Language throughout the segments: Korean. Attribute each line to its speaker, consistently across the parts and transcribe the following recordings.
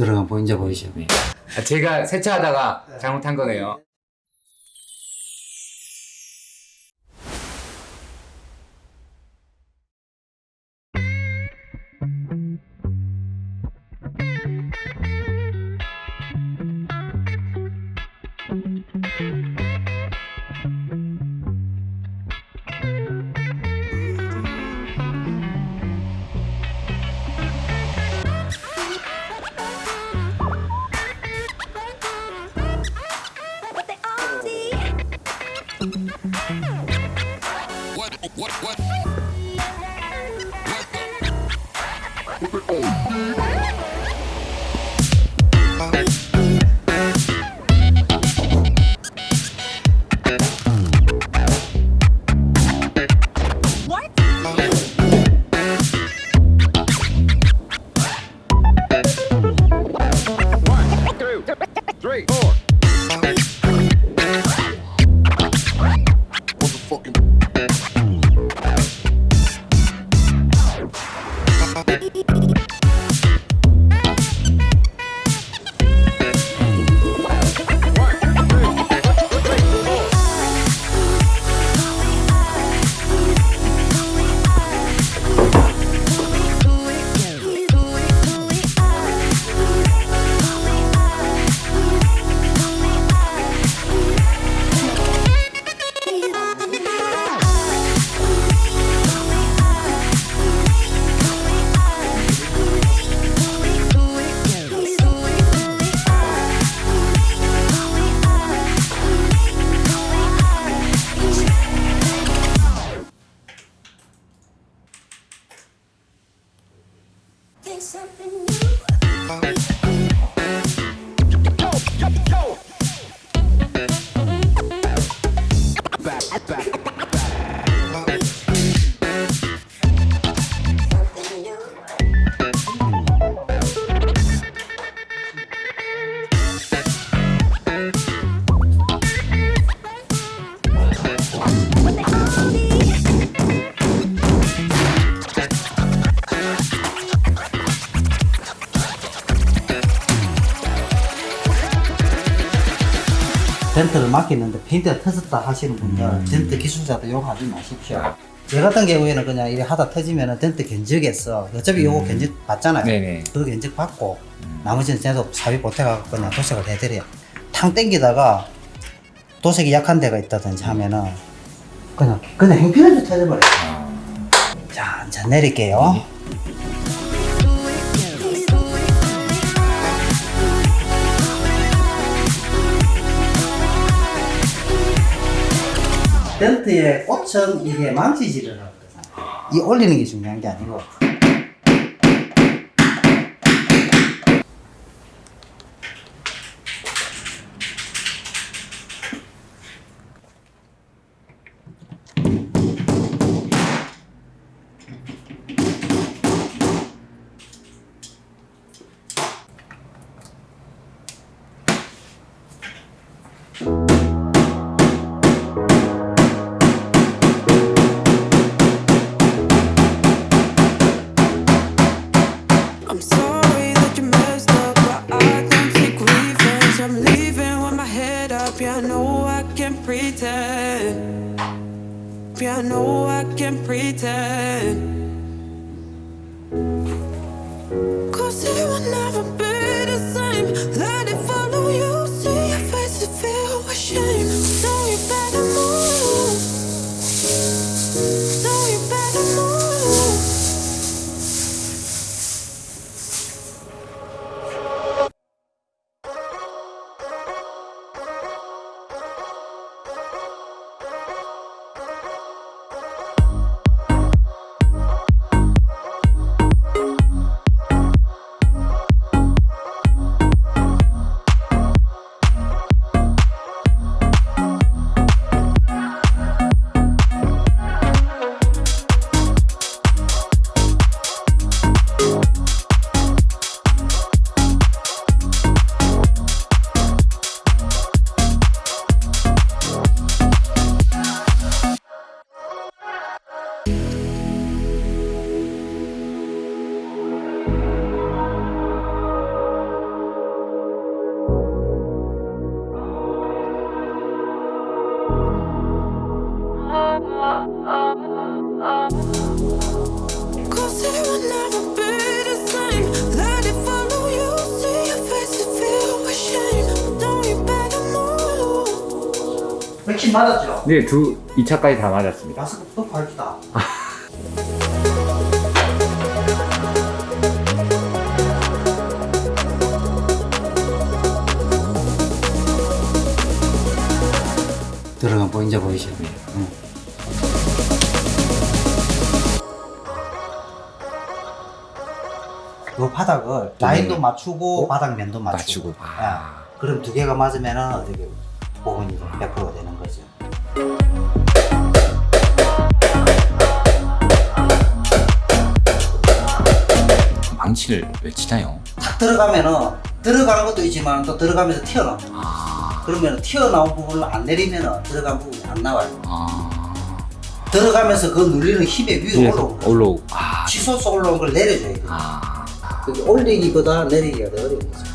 Speaker 1: 들어간 보인자 보이죠?
Speaker 2: 네. 아, 제가 세차하다가 잘못한 거네요.
Speaker 1: 맡기는데 페인트가 터졌다 하시는 분들 덴트 기술자도 욕하지 마십시오. 저 같은 경우에는 그냥 이래 하다 터지면은 덴트 견적에서 어차피 요거 견적 받잖아요.
Speaker 2: 네네.
Speaker 1: 그 견적 받고 나머지는 계속 사비 보태가고 그냥 도색을 해드려요. 탕 땡기다가 도색이 약한 데가 있다든지 하면은 그냥 그냥 행편에서 터져버려요. 자, 자 내릴게요. 덴트의 꽃은 이게 망치질을 하거든요. 이 올리는 게 중요한 게 아니고
Speaker 3: Cause you were not
Speaker 1: 백신 맞았죠?
Speaker 2: 네, 두 2차까지 다 맞았습니다.
Speaker 1: 마스크도 밝다. 들어가 보인자 보이시네요. 요 바닥을 라인도 맞추고 바닥면도 맞추고,
Speaker 2: 맞추고. 아.
Speaker 1: 예. 그럼 두 개가 맞으면은 어떻게 복원이 100%가 되는 거죠.
Speaker 2: 망치를 왜 치나요?
Speaker 1: 탁 들어가면은 들어가는 것도 있지만 또 들어가면서 튀어나와.
Speaker 2: 아.
Speaker 1: 그러면 튀어나온 부분을 안 내리면은 들어간 부분이 안 나와요.
Speaker 2: 아.
Speaker 1: 들어가면서 그 눌리는
Speaker 2: 위에서
Speaker 1: 올라오는 거예요.
Speaker 2: 올라오고. 아.
Speaker 1: 치솟아 올라온 걸 내려줘야 돼요. 올리기보다 내리기가 더 어려운 거죠.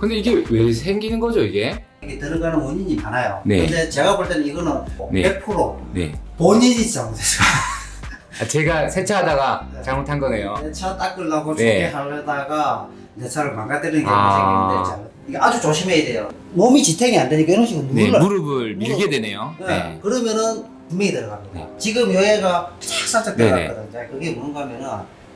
Speaker 2: 근데 이게 왜 생기는 거죠, 이게?
Speaker 1: 이게 들어가는 원인이 많아요.
Speaker 2: 네.
Speaker 1: 근데 제가 볼 때는 이거는
Speaker 2: 네.
Speaker 1: 100%
Speaker 2: 네.
Speaker 1: 본인이 잘못했어요.
Speaker 2: 아, 제가 세차하다가
Speaker 1: 네.
Speaker 2: 잘못한 거네요.
Speaker 1: 내차 닦으려고
Speaker 2: 네.
Speaker 1: 소개하려다가 내 차를 망가뜨리는 게
Speaker 2: 아.
Speaker 1: 생기는데 자, 이게 아주 조심해야 돼요. 몸이 지탱이 안 되니까 이런 식으로
Speaker 2: 네. 무릎을 밀게
Speaker 1: 무릎.
Speaker 2: 되네요.
Speaker 1: 네.
Speaker 2: 네.
Speaker 1: 그러면은 분명히 들어갑니다.
Speaker 2: 네.
Speaker 1: 지금 여기가 착 살짝
Speaker 2: 네네.
Speaker 1: 들어갔거든요. 자, 그게 뭔가 하면은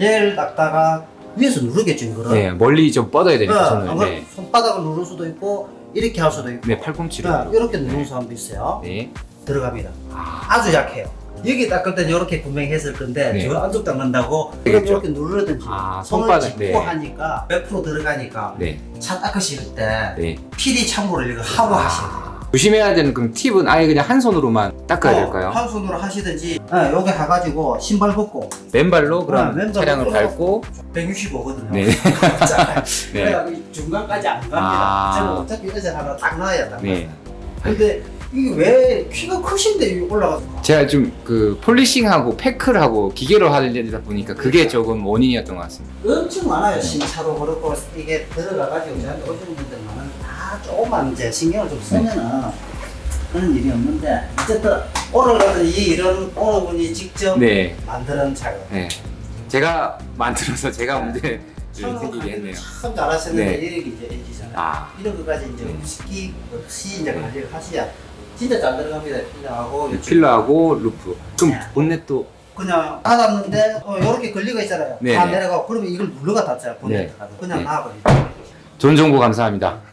Speaker 1: 얘를 닦다가 위에서 누르겠죠, 이거를.
Speaker 2: 네, 멀리 좀 뻗어야
Speaker 1: 네,
Speaker 2: 되니까 손을.
Speaker 1: 아마
Speaker 2: 네.
Speaker 1: 손바닥을 누를 수도 있고 이렇게 할 수도 있고
Speaker 2: 네, 팔꿈치로.
Speaker 1: 자, 이렇게 누르는 사람도 있어요.
Speaker 2: 네.
Speaker 1: 들어갑니다.
Speaker 2: 아,
Speaker 1: 아주 약해요. 여기 닦을 때는 이렇게 분명히 했을 건데
Speaker 2: 네.
Speaker 1: 저 안쪽 닦는다고
Speaker 2: 되겠죠.
Speaker 1: 이렇게 누르든지
Speaker 2: 아,
Speaker 1: 손을 짚고
Speaker 2: 네.
Speaker 1: 하니까 100% 들어가니까
Speaker 2: 네.
Speaker 1: 차 닦으실 때
Speaker 2: 네.
Speaker 1: 필히 참고를 이거 하고 하셔야 돼요.
Speaker 2: 조심해야 되는 그럼 팁은 아예 그냥 한 손으로만 닦아야
Speaker 1: 어,
Speaker 2: 될까요?
Speaker 1: 한 손으로 하시든지 네, 여기 해가지고 신발 벗고
Speaker 2: 맨발로 그럼
Speaker 1: 아, 맨발로
Speaker 2: 차량을
Speaker 1: 또-
Speaker 2: 밟고
Speaker 1: 165거든요.
Speaker 2: 네. 네.
Speaker 1: 중간까지 안 갑니다.
Speaker 2: 아.
Speaker 1: 저는 어차피 이래서 하나 딱 놔야 딱.
Speaker 2: 네.
Speaker 1: 근데 이게 왜 키가 크신데 올라가서
Speaker 2: 제가 좀 그 폴리싱하고 패크를 하고 기계로 하려다 보니까 그게 조금 원인이었던 것 같습니다.
Speaker 1: 엄청 많아요. 신차로 그렇고 이게 들어가가지고 저한테 오시는 분들만은 다 조금만 이제 신경을 좀 쓰면은 그런 일이 없는데 어쨌든 오늘 같은 이 이런 오늘 분이 직접
Speaker 2: 네.
Speaker 1: 만드는 차가
Speaker 2: 네. 제가 만들어서 제가 문제를 생기게 했네요.
Speaker 1: 참 잘하셨는데
Speaker 2: 네.
Speaker 1: 이렇게 이제 해지잖아요.
Speaker 2: 아.
Speaker 1: 이런 것까지 이제
Speaker 2: 네.
Speaker 1: 쉽게 없이 이제 관리를 하셔야 진짜 잘 들어갑니다. 필러하고
Speaker 2: 네, 필러하고 루프. 그럼
Speaker 1: 네.
Speaker 2: 본넷도
Speaker 1: 그냥 닫았는데 어, 이렇게 걸리가 있잖아요.
Speaker 2: 네,
Speaker 1: 다
Speaker 2: 네.
Speaker 1: 내려가고 그러면 이걸 눌러가 닫잖아요. 본넷
Speaker 2: 네.
Speaker 1: 그냥
Speaker 2: 네.
Speaker 1: 놔버리죠.
Speaker 2: 좋은 정보 감사합니다.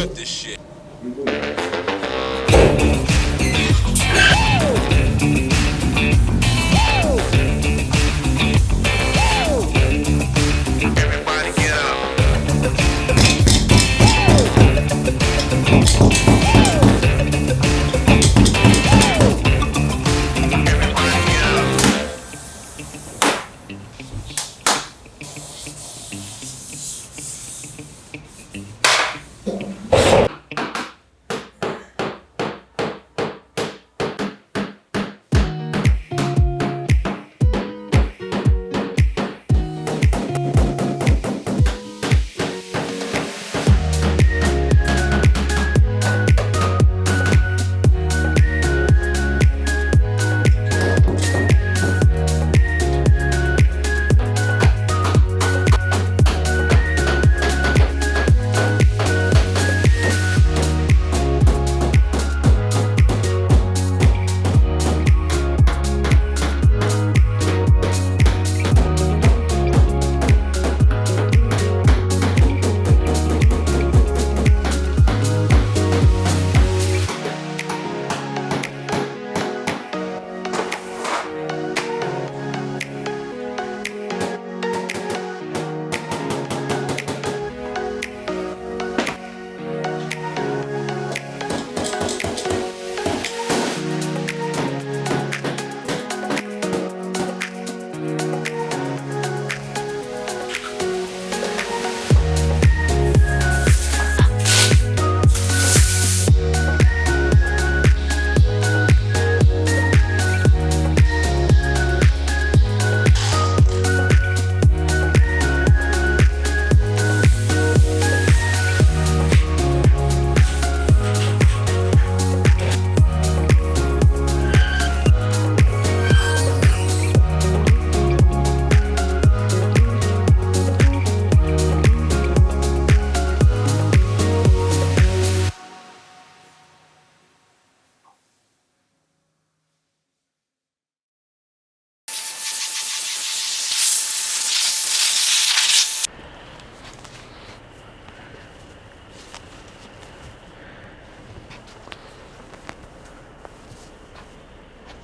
Speaker 2: cut this shit.